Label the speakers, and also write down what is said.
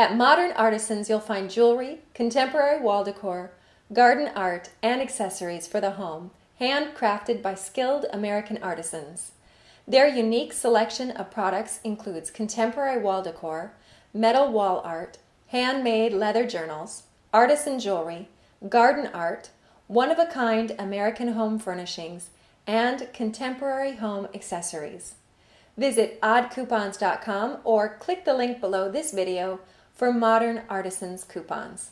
Speaker 1: At Modern Artisans, you'll find jewelry, contemporary wall decor, garden art, and accessories for the home, handcrafted by skilled American artisans. Their unique selection of products includes contemporary wall decor, metal wall art, handmade leather journals, artisan jewelry, garden art, one-of-a-kind American home furnishings, and contemporary home accessories. Visit oddcoupons.com or click the link below this video for Modern Artisans coupons.